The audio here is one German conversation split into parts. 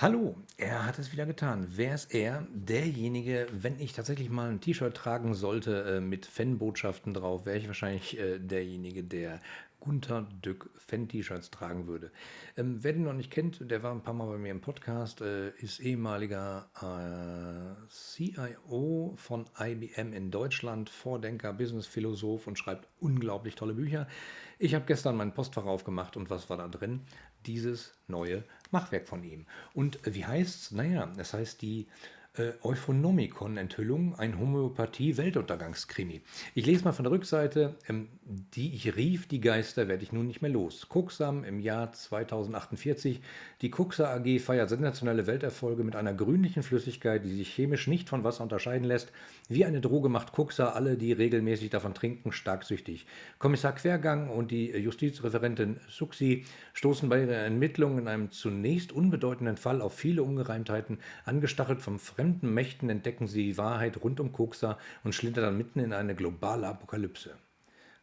Hallo, er hat es wieder getan. Wer ist er? Derjenige, wenn ich tatsächlich mal ein T-Shirt tragen sollte äh, mit Fanbotschaften drauf, wäre ich wahrscheinlich äh, derjenige, der Gunther Dück Fan-T-Shirts tragen würde. Ähm, wer den noch nicht kennt, der war ein paar Mal bei mir im Podcast, äh, ist ehemaliger äh, CIO von IBM in Deutschland, Vordenker, Business-Philosoph und schreibt unglaublich tolle Bücher. Ich habe gestern mein Postfach aufgemacht und was war da drin? Dieses neue Machwerk von ihm. Und wie heißt es? Naja, es heißt die äh, Euphonomikon-Enthüllung, ein Homöopathie-Weltuntergangskrimi. Ich lese mal von der Rückseite, ähm, die ich rief, die Geister werde ich nun nicht mehr los. Kuxam im Jahr 2048. Die Kuxa AG feiert sensationelle Welterfolge mit einer grünlichen Flüssigkeit, die sich chemisch nicht von Wasser unterscheiden lässt. Wie eine Droge macht Kuxa alle, die regelmäßig davon trinken, stark süchtig. Kommissar Quergang und die Justizreferentin Suxi stoßen bei ihren Ermittlungen in einem zunächst unbedeutenden Fall auf viele Ungereimtheiten, angestachelt vom fremden Mächten entdecken sie die Wahrheit rund um Koksa und schlittern mitten in eine globale Apokalypse.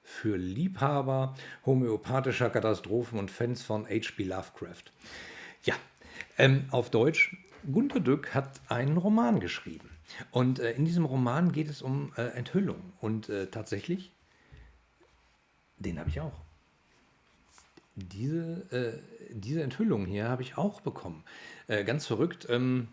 Für Liebhaber homöopathischer Katastrophen und Fans von H.P. Lovecraft. Ja, ähm, auf Deutsch, Gunter Dück hat einen Roman geschrieben. Und äh, in diesem Roman geht es um äh, Enthüllung. Und äh, tatsächlich, den habe ich auch. Diese, äh, diese Enthüllung hier habe ich auch bekommen. Äh, ganz verrückt. Ähm,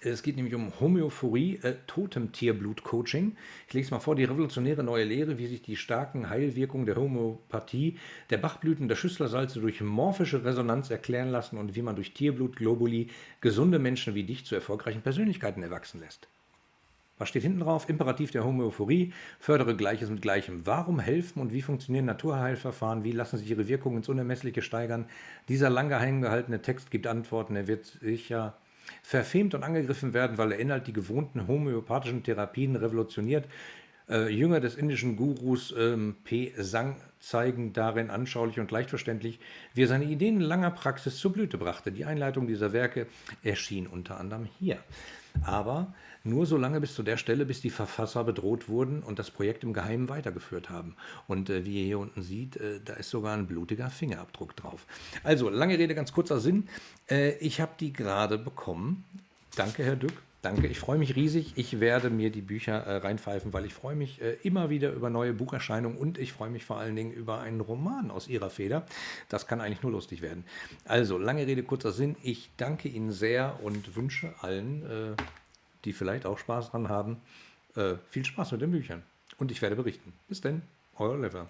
es geht nämlich um Homöophorie, äh, Totemtierblut-Coaching. Ich lese mal vor, die revolutionäre neue Lehre, wie sich die starken Heilwirkungen der Homöopathie, der Bachblüten, der Schüsslersalze durch morphische Resonanz erklären lassen und wie man durch Tierblut-Globuli gesunde Menschen wie dich zu erfolgreichen Persönlichkeiten erwachsen lässt. Was steht hinten drauf? Imperativ der Homöophorie, fördere Gleiches mit Gleichem. Warum helfen und wie funktionieren Naturheilverfahren? Wie lassen sich ihre Wirkungen ins Unermessliche steigern? Dieser lang geheim gehaltene Text gibt Antworten. Er wird sicher verfemt und angegriffen werden, weil der Inhalt die gewohnten homöopathischen Therapien revolutioniert. Äh, Jünger des indischen Gurus ähm, P. Sang zeigen darin anschaulich und leicht verständlich, wie er seine Ideen in langer Praxis zur Blüte brachte. Die Einleitung dieser Werke erschien unter anderem hier. Aber nur so lange bis zu der Stelle, bis die Verfasser bedroht wurden und das Projekt im Geheimen weitergeführt haben. Und äh, wie ihr hier unten seht, äh, da ist sogar ein blutiger Fingerabdruck drauf. Also, lange Rede, ganz kurzer Sinn. Äh, ich habe die gerade bekommen. Danke, Herr Dück. Danke, ich freue mich riesig. Ich werde mir die Bücher äh, reinpfeifen, weil ich freue mich äh, immer wieder über neue Bucherscheinungen und ich freue mich vor allen Dingen über einen Roman aus Ihrer Feder. Das kann eigentlich nur lustig werden. Also, lange Rede, kurzer Sinn. Ich danke Ihnen sehr und wünsche allen, äh, die vielleicht auch Spaß dran haben, äh, viel Spaß mit den Büchern. Und ich werde berichten. Bis denn, euer Oliver.